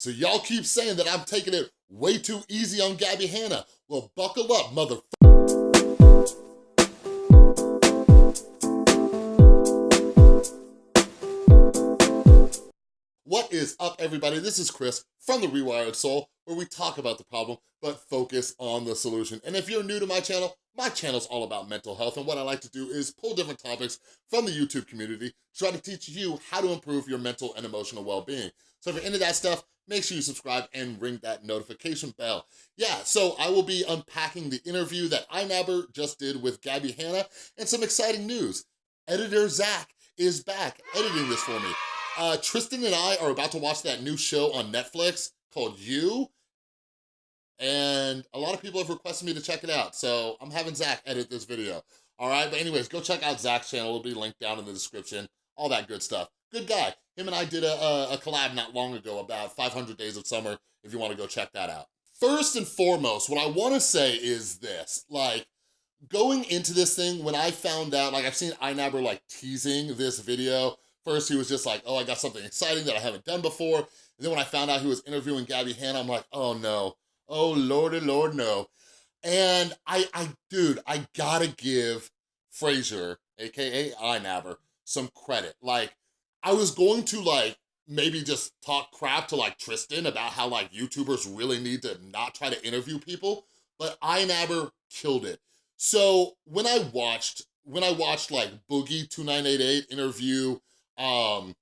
So y'all keep saying that I'm taking it way too easy on Gabbie Hanna. Well, buckle up, mother. What is up, everybody? This is Chris from The Rewired Soul, where we talk about the problem, but focus on the solution. And if you're new to my channel, my channel's all about mental health, and what I like to do is pull different topics from the YouTube community to try to teach you how to improve your mental and emotional well-being. So if you're into that stuff, make sure you subscribe and ring that notification bell. Yeah, so I will be unpacking the interview that iNabber just did with Gabbie Hanna and some exciting news. Editor Zach is back editing this for me. Uh, Tristan and I are about to watch that new show on Netflix called You, and a lot of people have requested me to check it out, so I'm having Zach edit this video. All right, but anyways, go check out Zach's channel. It'll be linked down in the description, all that good stuff. Good guy. Him and I did a, a, a collab not long ago about 500 Days of Summer, if you wanna go check that out. First and foremost, what I wanna say is this, like, going into this thing, when I found out, like I've seen iNabber like teasing this video, First, he was just like, oh, I got something exciting that I haven't done before. And then when I found out he was interviewing Gabbie Hanna, I'm like, oh no, oh lordy lord no. And I, I, dude, I gotta give Fraser, AKA iNabber, some credit. Like, I was going to like, maybe just talk crap to like Tristan about how like YouTubers really need to not try to interview people, but iNabber killed it. So when I watched, when I watched like Boogie2988 interview um,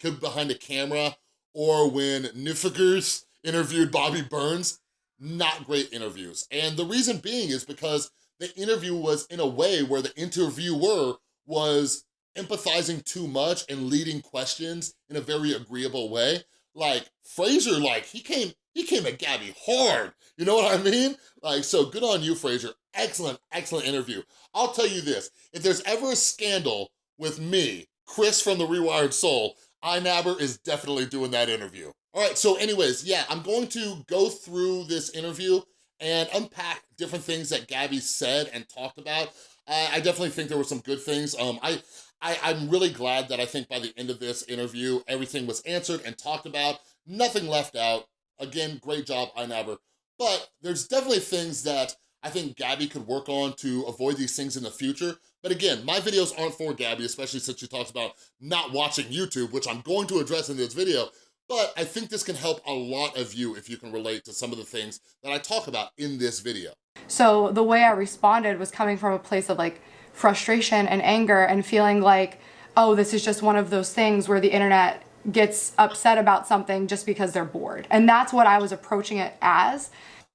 Kid Behind the Camera or when Nifigers interviewed Bobby Burns, not great interviews. And the reason being is because the interview was in a way where the interviewer was empathizing too much and leading questions in a very agreeable way. Like Fraser, like he came, he came at Gabbie hard. You know what I mean? Like, so good on you, Fraser. Excellent, excellent interview. I'll tell you this, if there's ever a scandal with me Chris from The Rewired Soul, iNabber is definitely doing that interview. All right, so anyways, yeah, I'm going to go through this interview and unpack different things that Gabbie said and talked about. Uh, I definitely think there were some good things. Um, I, I, I'm really glad that I think by the end of this interview, everything was answered and talked about, nothing left out. Again, great job, iNabber. But there's definitely things that I think Gabbie could work on to avoid these things in the future. But again, my videos aren't for Gabbie, especially since she talks about not watching YouTube, which I'm going to address in this video, but I think this can help a lot of you if you can relate to some of the things that I talk about in this video. So the way I responded was coming from a place of like frustration and anger and feeling like, oh, this is just one of those things where the internet gets upset about something just because they're bored. And that's what I was approaching it as.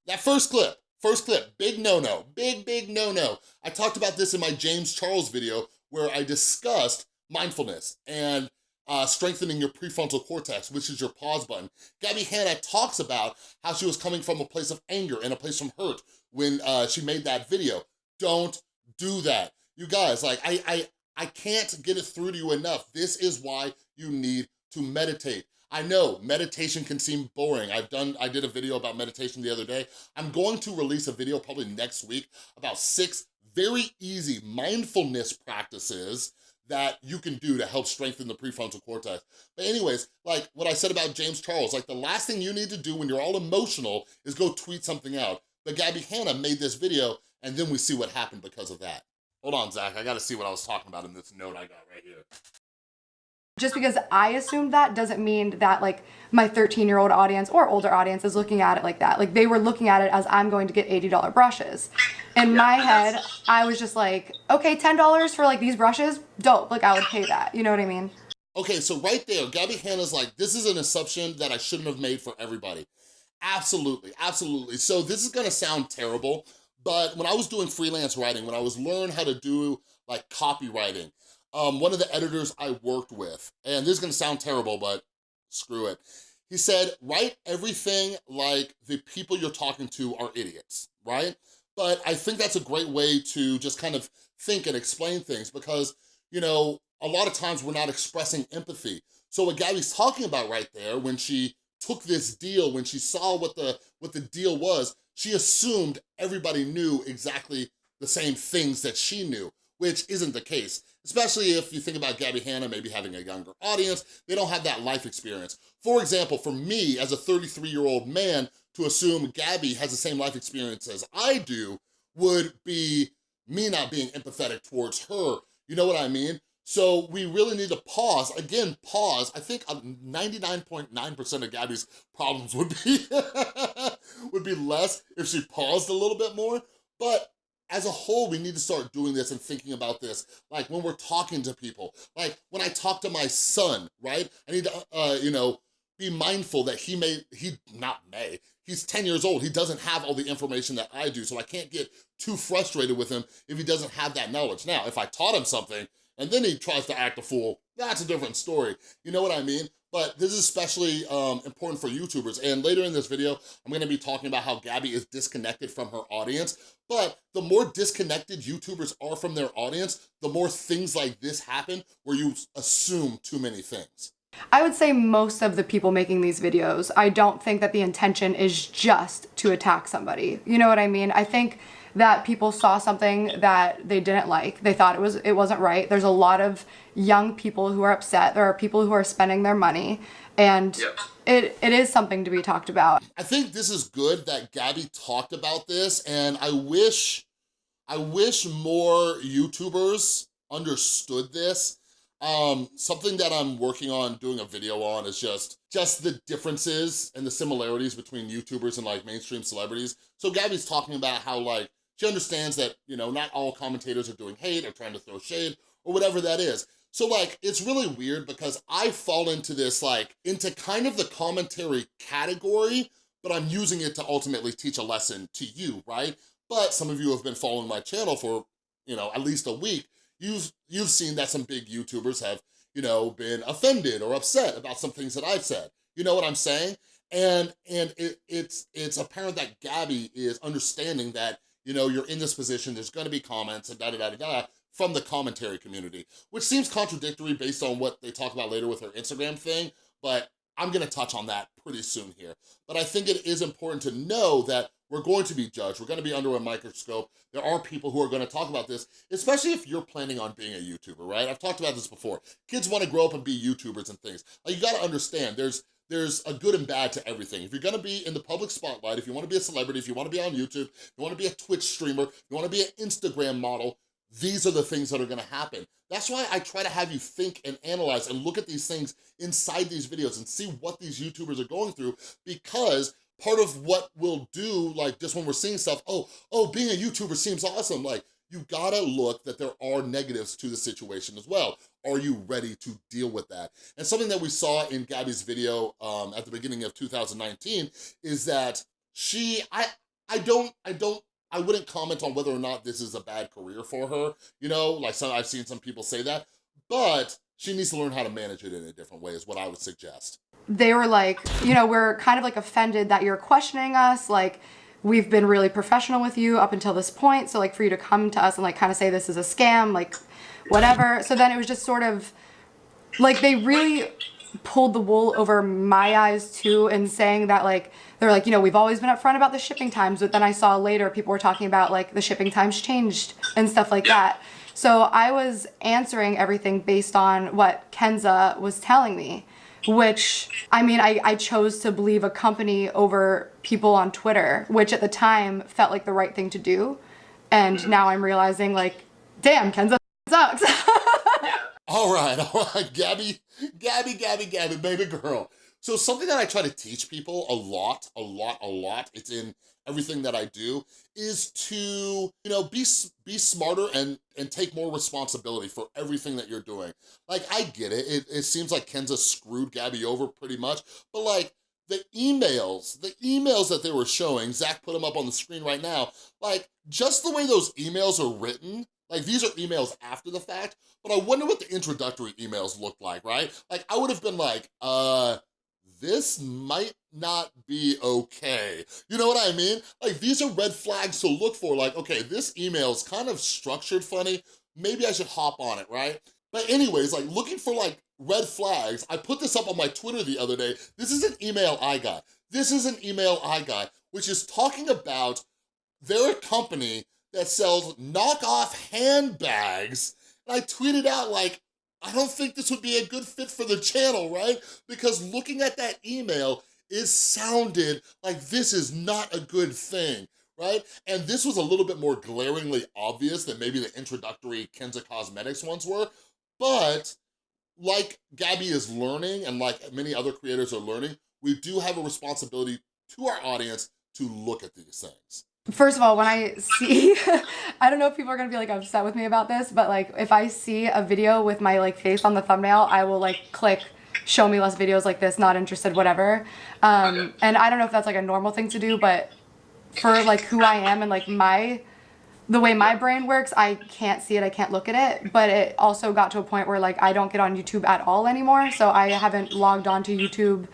That first clip, First clip, big no-no, big, big no-no. I talked about this in my James Charles video where I discussed mindfulness and uh, strengthening your prefrontal cortex, which is your pause button. Gabbie Hanna talks about how she was coming from a place of anger and a place from hurt when uh, she made that video. Don't do that. You guys, like, I, I, I can't get it through to you enough. This is why you need to meditate. I know meditation can seem boring. I've done, I did a video about meditation the other day. I'm going to release a video probably next week about six very easy mindfulness practices that you can do to help strengthen the prefrontal cortex. But anyways, like what I said about James Charles, like the last thing you need to do when you're all emotional is go tweet something out. But Gabbie Hanna made this video and then we see what happened because of that. Hold on, Zach, I gotta see what I was talking about in this note I got right here just because I assumed that doesn't mean that like my 13 year old audience or older audience is looking at it like that. Like they were looking at it as I'm going to get $80 brushes. In my head, I was just like, okay, $10 for like these brushes, dope. Like I would pay that. You know what I mean? Okay, so right there, Gabbie Hanna's like, this is an assumption that I shouldn't have made for everybody. Absolutely, absolutely. So this is gonna sound terrible, but when I was doing freelance writing, when I was learning how to do like copywriting, um, one of the editors I worked with, and this is gonna sound terrible, but screw it. He said, write everything like the people you're talking to are idiots, right? But I think that's a great way to just kind of think and explain things because, you know, a lot of times we're not expressing empathy. So what Gabbie's talking about right there, when she took this deal, when she saw what the, what the deal was, she assumed everybody knew exactly the same things that she knew, which isn't the case, especially if you think about Gabbie Hanna maybe having a younger audience, they don't have that life experience. For example, for me as a 33-year-old man, to assume Gabbie has the same life experience as I do would be me not being empathetic towards her. You know what I mean? So we really need to pause, again, pause. I think 99.9% um, of Gabbie's problems would be, would be less if she paused a little bit more, but as a whole, we need to start doing this and thinking about this. Like when we're talking to people, like when I talk to my son, right? I need to, uh, you know, be mindful that he may, he, not may, he's 10 years old. He doesn't have all the information that I do, so I can't get too frustrated with him if he doesn't have that knowledge. Now, if I taught him something and then he tries to act a fool, that's a different story. You know what I mean? But this is especially um, important for YouTubers. And later in this video, I'm gonna be talking about how Gabbie is disconnected from her audience. But the more disconnected YouTubers are from their audience, the more things like this happen where you assume too many things. I would say most of the people making these videos, I don't think that the intention is just to attack somebody. You know what I mean? I think that people saw something that they didn't like. They thought it was it wasn't right. There's a lot of young people who are upset. There are people who are spending their money and yep. it, it is something to be talked about. I think this is good that Gabbie talked about this and I wish I wish more YouTubers understood this um, something that I'm working on doing a video on is just, just the differences and the similarities between YouTubers and like mainstream celebrities. So Gabbie's talking about how like, she understands that, you know, not all commentators are doing hate or trying to throw shade or whatever that is. So like, it's really weird because I fall into this like, into kind of the commentary category, but I'm using it to ultimately teach a lesson to you, right? But some of you have been following my channel for, you know, at least a week you've, you've seen that some big YouTubers have, you know, been offended or upset about some things that I've said. You know what I'm saying? And, and it, it's, it's apparent that Gabbie is understanding that, you know, you're in this position, there's gonna be comments and da da da da da from the commentary community, which seems contradictory based on what they talk about later with her Instagram thing, but I'm gonna touch on that pretty soon here. But I think it is important to know that we're going to be judged. We're to be under a microscope. There are people who are to talk about this, especially if you're planning on being a YouTuber, right? I've talked about this before. Kids want to grow up and be YouTubers and things. Like, you got to understand, there's there's a good and bad to everything. If you're gonna be in the public spotlight, if you wanna be a celebrity, if you wanna be on YouTube, if you wanna be a Twitch streamer, if you wanna be an Instagram model, these are the things that are gonna happen. That's why I try to have you think and analyze and look at these things inside these videos and see what these YouTubers are going through because part of what we'll do, like just when we're seeing stuff, oh, oh, being a YouTuber seems awesome. Like, you gotta look that there are negatives to the situation as well. Are you ready to deal with that? And something that we saw in Gabbie's video um, at the beginning of 2019 is that she, I, I don't, I don't, I wouldn't comment on whether or not this is a bad career for her. You know, like some, I've seen some people say that, but she needs to learn how to manage it in a different way is what I would suggest they were like, you know, we're kind of like offended that you're questioning us. Like, we've been really professional with you up until this point. So like for you to come to us and like kind of say this is a scam, like whatever. So then it was just sort of like they really pulled the wool over my eyes too and saying that like they're like you know we've always been upfront about the shipping times but then I saw later people were talking about like the shipping times changed and stuff like that so I was answering everything based on what Kenza was telling me which I mean, I, I chose to believe a company over people on Twitter, which at the time felt like the right thing to do. And mm-hmm. now I'm realizing like, damn, Kenza sucks. all right, all right, Gabbie, Gabbie, Gabbie, Gabbie, baby girl. So something that I try to teach people a lot, a lot, a lot, it's in everything that I do, is to, you know, be, be smarter and, and take more responsibility for everything that you're doing. Like, I get it. It, it seems like Kenza screwed Gabbie over pretty much, but like, the emails, the emails that they were showing, Zach put them up on the screen right now, like, just the way those emails are written, like, these are emails after the fact, but I wonder what the introductory emails looked like, right? Like, I would have been like, uh, this might not be okay. You know what I mean? Like, these are red flags to look for. Like, okay, this email is kind of structured funny. Maybe I should hop on it, right? But anyways, like, looking for, like, red flags, I put this up on my Twitter the other day. This is an email I got. This is an email I got, which is talking about their company that sells knockoff handbags. And I tweeted out like, I don't think this would be a good fit for the channel, right? Because looking at that email, it sounded like this is not a good thing, right? And this was a little bit more glaringly obvious than maybe the introductory Kenza Cosmetics ones were, but like Gabbie is learning and like many other creators are learning, we do have a responsibility to our audience to look at these things. First of all, when I see, I don't know if people are gonna be like upset with me about this, but like if I see a video with my like face on the thumbnail, I will like click show me less videos like this, not interested, whatever. Um, and I don't know if that's like a normal thing to do, but for like who I am and like my, the way my brain works, I can't see it, I can't look at it. But it also got to a point where like I don't get on YouTube at all anymore. So I haven't logged on to YouTube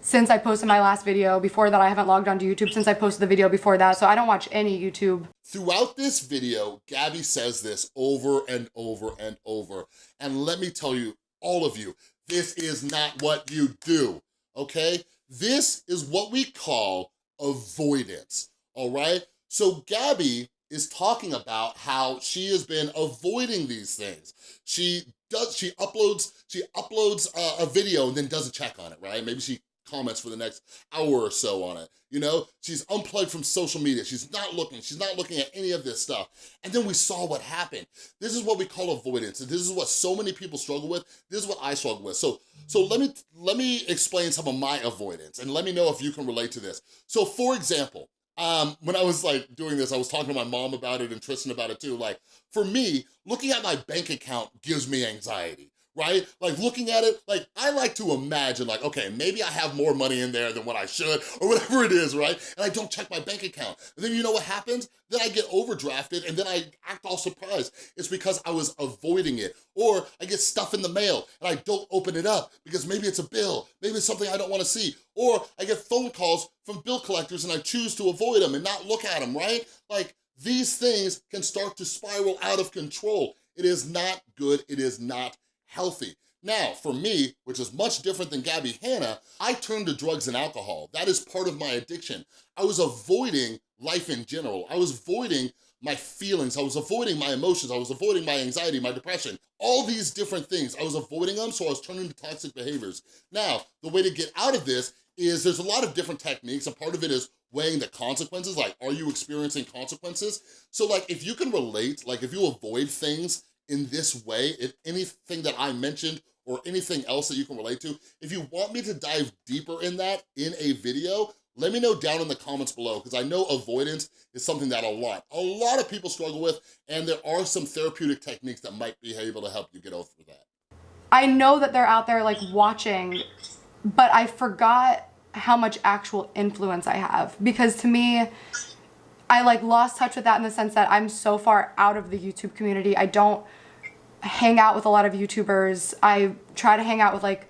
since I posted my last video. Before that, I haven't logged onto YouTube since I posted the video before that, so I don't watch any YouTube. Throughout this video, Gabbie says this over and over and over. And let me tell you, all of you, this is not what you do, okay? This is what we call avoidance, all right? So Gabbie is talking about how she has been avoiding these things. She does, she uploads, she uploads a, a video and then doesn't check on it, right? Maybe she comments for the next hour or so on it. You know, she's unplugged from social media. She's not looking. She's not looking at any of this stuff. And then we saw what happened. This is what we call avoidance. And this is what so many people struggle with. This is what I struggle with. So, so let me let me explain some of my avoidance and let me know if you can relate to this. So for example, um, when I was like doing this, I was talking to my mom about it and Tristan about it too. Like for me, looking at my bank account gives me anxiety right? Like looking at it, like I like to imagine like, okay, maybe I have more money in there than what I should or whatever it is, right? And I don't check my bank account. And then you know what happens? Then I get overdrafted and then I act all surprised. It's because I was avoiding it. Or I get stuff in the mail and I don't open it up because maybe it's a bill, maybe it's something I don't wanna see. Or I get phone calls from bill collectors and I choose to avoid them and not look at them, right? Like these things can start to spiral out of control. It is not good, it is not healthy. Now, for me, which is much different than Gabbie Hanna, I turned to drugs and alcohol. That is part of my addiction. I was avoiding life in general. I was avoiding my feelings. I was avoiding my emotions. I was avoiding my anxiety, my depression, all these different things. I was avoiding them, so I was turning to toxic behaviors. Now, the way to get out of this is there's a lot of different techniques, and part of it is weighing the consequences, like, are you experiencing consequences? So like, if you can relate, like if you avoid things in this way, if anything that I mentioned or anything else that you can relate to, if you want me to dive deeper in that in a video, let me know down in the comments below because I know avoidance is something that a lot, a lot of people struggle with and there are some therapeutic techniques that might be able to help you get over that. I know that they're out there like watching, but I forgot how much actual influence I have because to me, I like lost touch with that in the sense that I'm so far out of the YouTube community. I don't hang out with a lot of YouTubers. I try to hang out with like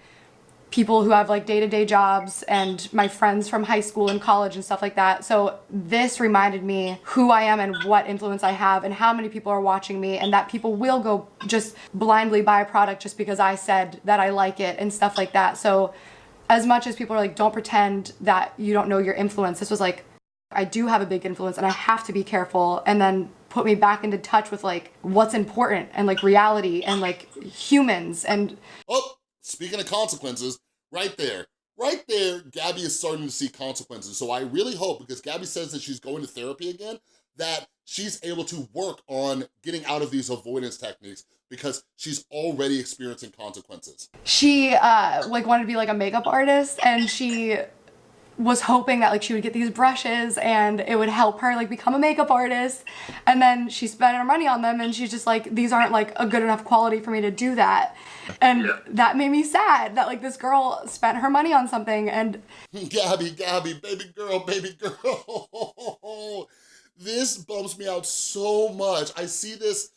people who have like day-to-day -day jobs and my friends from high school and college and stuff like that. So this reminded me who I am and what influence I have and how many people are watching me and that people will go just blindly buy a product just because I said that I like it and stuff like that. So as much as people are like, don't pretend that you don't know your influence, this was like, I do have a big influence and I have to be careful and then put me back into touch with like what's important and like reality and like humans and oh speaking of consequences right there right there gabbie is starting to see consequences so i really hope because gabbie says that she's going to therapy again that she's able to work on getting out of these avoidance techniques because she's already experiencing consequences. She uh, like wanted to be like a makeup artist and she was hoping that like she would get these brushes and it would help her like become a makeup artist. And then she spent her money on them and she's just like these aren't like a good enough quality for me to do that. And yeah. that made me sad that like this girl spent her money on something and Gabbie Gabbie baby girl baby girl. This bumps me out so much. I see this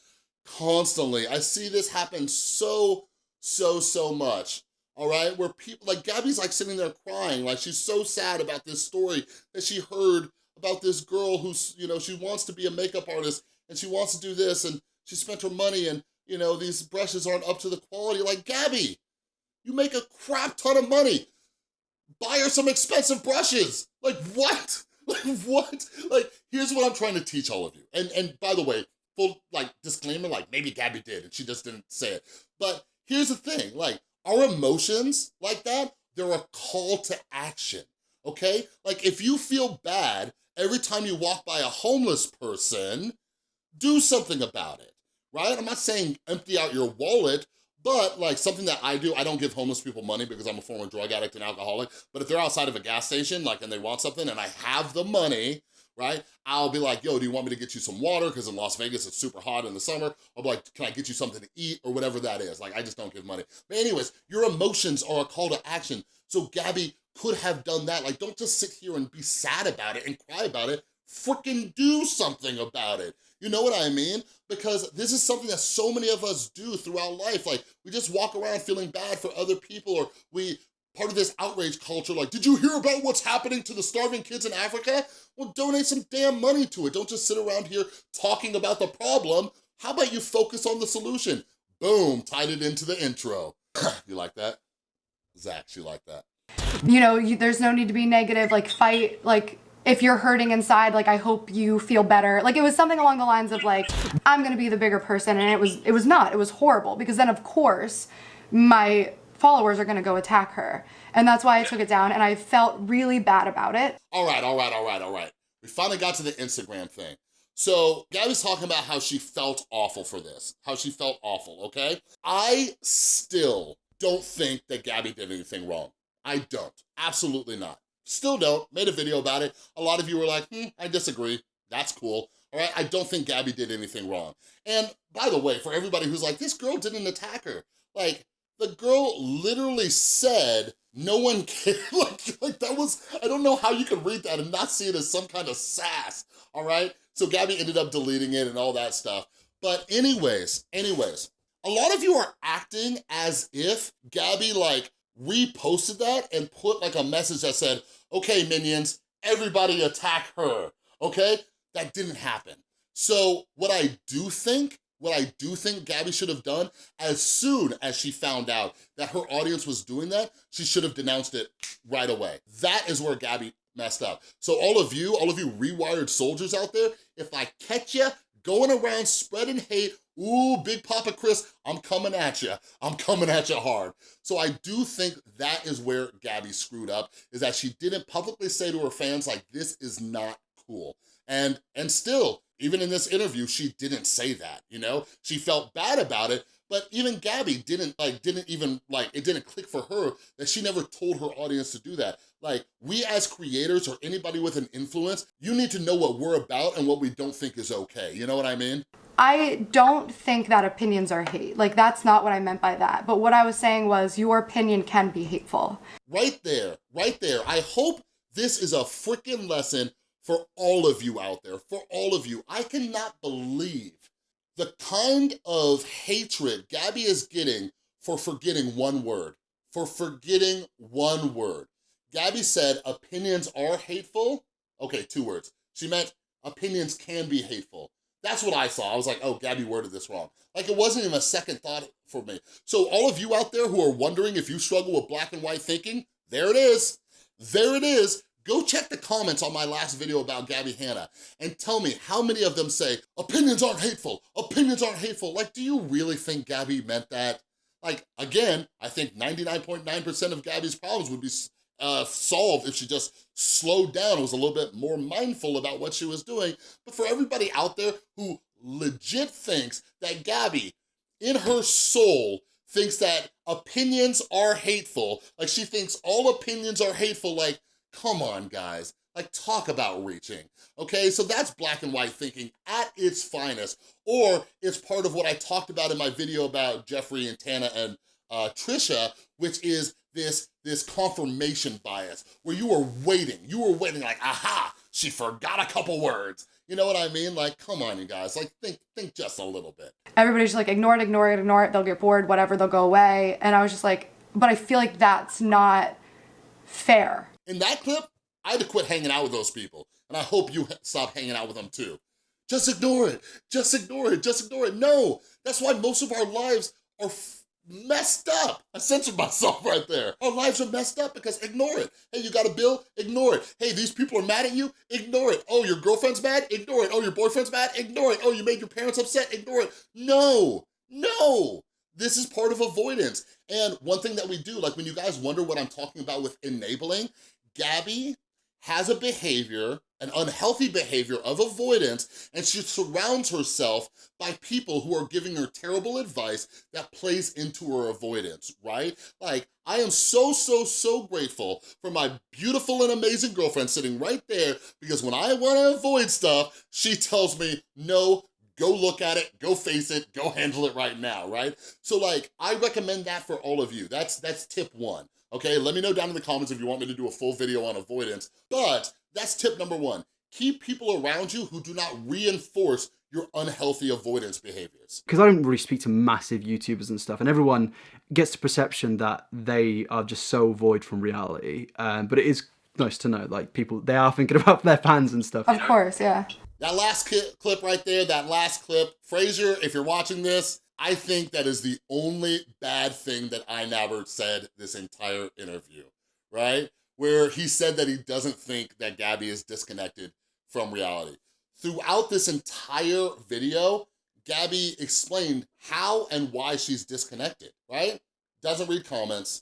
constantly. I see this happen so so so much all right? Where people, like Gabbie's like sitting there crying, like she's so sad about this story that she heard about this girl who's, you know, she wants to be a makeup artist and she wants to do this and she spent her money and, you know, these brushes aren't up to the quality. Like, Gabbie, you make a crap ton of money. Buy her some expensive brushes. Like, what? Like, what? Like, here's what I'm trying to teach all of you. And, and by the way, full, like, disclaimer, like, maybe Gabbie did and she just didn't say it. But here's the thing, like, our emotions like that, they're a call to action, okay? Like, if you feel bad every time you walk by a homeless person, do something about it, right? I'm not saying empty out your wallet, but like something that I do, I don't give homeless people money because I'm a former drug addict and alcoholic, but if they're outside of a gas station, like, and they want something and I have the money, right? I'll be like, yo, do you want me to get you some water? Because in Las Vegas, it's super hot in the summer. I'll be like, can I get you something to eat or whatever that is? Like, I just don't give money. But anyways, your emotions are a call to action. So Gabbie could have done that. Like, don't just sit here and be sad about it and cry about it. Freaking do something about it. You know what I mean? Because this is something that so many of us do throughout life. Like, we just walk around feeling bad for other people or we part of this outrage culture, like, did you hear about what's happening to the starving kids in Africa? Well, donate some damn money to it. Don't just sit around here talking about the problem. How about you focus on the solution? Boom, tied it into the intro. you like that? Zach, you like that? You know, you, there's no need to be negative, like fight, like if you're hurting inside, like I hope you feel better. Like it was something along the lines of like, I'm gonna be the bigger person and it was, it was not, it was horrible because then of course my followers are gonna go attack her. And that's why I took it down and I felt really bad about it. All right, all right, all right, all right. We finally got to the Instagram thing. So Gabbie's talking about how she felt awful for this, how she felt awful, okay? I still don't think that Gabbie did anything wrong. I don't, absolutely not. Still don't, made a video about it. A lot of you were like, hmm, I disagree. That's cool. All right, I don't think Gabbie did anything wrong. And by the way, for everybody who's like, this girl didn't attack her, like, the girl literally said, no one cared. like, like that was, I don't know how you can read that and not see it as some kind of sass, all right? So Gabbie ended up deleting it and all that stuff. But anyways, anyways, a lot of you are acting as if Gabbie like reposted that and put like a message that said, okay, minions, everybody attack her, okay? That didn't happen. So what I do think, what I do think Gabbie should have done, as soon as she found out that her audience was doing that, she should have denounced it right away. That is where Gabbie messed up. So all of you, all of you rewired soldiers out there, if I catch you going around spreading hate, ooh, Big Papa Chris, I'm coming at you. I'm coming at you hard. So I do think that is where Gabbie screwed up, is that she didn't publicly say to her fans, like, this is not cool. And, and still, even in this interview, she didn't say that, you know? She felt bad about it, but even Gabbie didn't like, didn't even like, it didn't click for her that she never told her audience to do that. Like, we as creators or anybody with an influence, you need to know what we're about and what we don't think is okay. You know what I mean? I don't think that opinions are hate. Like, that's not what I meant by that. But what I was saying was your opinion can be hateful. Right there, right there. I hope this is a freaking lesson for all of you out there, for all of you. I cannot believe the kind of hatred Gabbie is getting for forgetting one word, for forgetting one word. Gabbie said opinions are hateful. Okay, two words. She meant opinions can be hateful. That's what I saw. I was like, oh, Gabbie worded this wrong. Like it wasn't even a second thought for me. So all of you out there who are wondering if you struggle with black and white thinking, there it is. There it is. Go check the comments on my last video about Gabbie Hanna and tell me how many of them say, opinions aren't hateful, opinions aren't hateful. Like, do you really think Gabbie meant that? Like, again, I think 99.9% .9 of Gabbie's problems would be uh, solved if she just slowed down, was a little bit more mindful about what she was doing. But for everybody out there who legit thinks that Gabbie, in her soul, thinks that opinions are hateful, like she thinks all opinions are hateful, like, come on, guys. Like, talk about reaching, okay? So that's black and white thinking at its finest. Or it's part of what I talked about in my video about Jeffree and Tana and uh, Trisha, which is this, this confirmation bias, where you are waiting, you were waiting like, aha, she forgot a couple words. You know what I mean? Like, come on, you guys, like, think, think just a little bit. Everybody's like, ignore it, ignore it, ignore it, they'll get bored, whatever, they'll go away. And I was just like, but I feel like that's not fair. In that clip, I had to quit hanging out with those people, and I hope you stop hanging out with them too. Just ignore it, just ignore it, just ignore it. No, that's why most of our lives are messed up. I censored myself right there. Our lives are messed up because ignore it. Hey, you got a bill? Ignore it. Hey, these people are mad at you? Ignore it. Oh, your girlfriend's mad? Ignore it. Oh, your boyfriend's mad? Ignore it. Oh, you made your parents upset? Ignore it. No, no. This is part of avoidance. And one thing that we do, like when you guys wonder what I'm talking about with enabling, Gabbie has a behavior, an unhealthy behavior of avoidance, and she surrounds herself by people who are giving her terrible advice that plays into her avoidance, right? Like, I am so, so, so grateful for my beautiful and amazing girlfriend sitting right there because when I wanna avoid stuff, she tells me, no, go look at it, go face it, go handle it right now, right? So like, I recommend that for all of you. That's, that's tip one okay? Let me know down in the comments if you want me to do a full video on avoidance, but that's tip number one. Keep people around you who do not reinforce your unhealthy avoidance behaviors. Because I don't really speak to massive YouTubers and stuff, and everyone gets the perception that they are just so void from reality. Um, but it is nice to know, like, people, they are thinking about their fans and stuff. Of course, yeah. That last clip right there, that last clip, Fraser, if you're watching this, I think that is the only bad thing that I never said this entire interview, right? Where he said that he doesn't think that Gabbie is disconnected from reality. Throughout this entire video, Gabbie explained how and why she's disconnected, right? Doesn't read comments,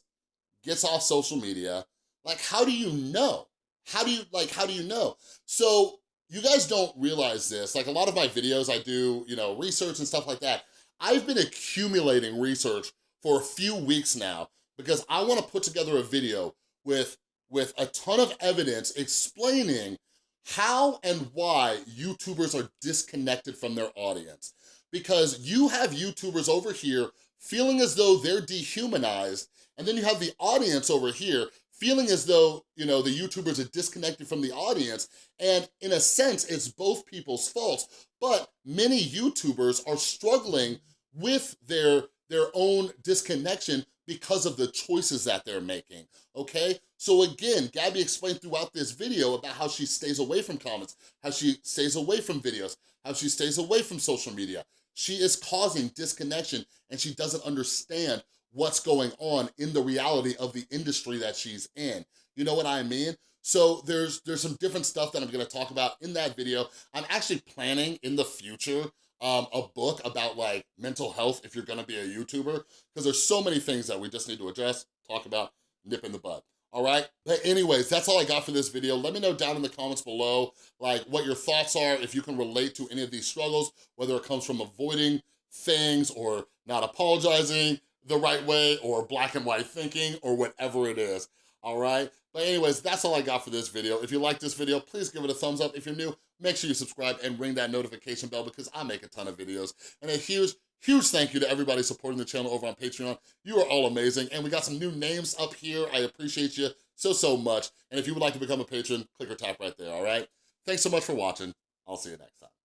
gets off social media. Like, how do you know? How do you, like, how do you know? So you guys don't realize this. Like a lot of my videos, I do, you know, research and stuff like that. I've been accumulating research for a few weeks now because I wanna put together a video with, with a ton of evidence explaining how and why YouTubers are disconnected from their audience. Because you have YouTubers over here feeling as though they're dehumanized, and then you have the audience over here feeling as though, you know, the YouTubers are disconnected from the audience. And in a sense, it's both people's faults, but many YouTubers are struggling with their, their own disconnection because of the choices that they're making, okay? So again, Gabbie explained throughout this video about how she stays away from comments, how she stays away from videos, how she stays away from social media. She is causing disconnection and she doesn't understand what's going on in the reality of the industry that she's in. You know what I mean? So there's there's some different stuff that I'm gonna talk about in that video. I'm actually planning in the future um, a book about like mental health if you're gonna be a YouTuber, because there's so many things that we just need to address, talk about, nip in the bud all right? But anyways, that's all I got for this video. Let me know down in the comments below, like what your thoughts are, if you can relate to any of these struggles, whether it comes from avoiding things or not apologizing, the right way or black and white thinking or whatever it is, all right? But anyways, that's all I got for this video. If you like this video, please give it a thumbs up. If you're new, make sure you subscribe and ring that notification bell because I make a ton of videos. And a huge, huge thank you to everybody supporting the channel over on Patreon. You are all amazing. And we got some new names up here. I appreciate you so, so much. And if you would like to become a patron, click or tap right there, all right? Thanks so much for watching. I'll see you next time.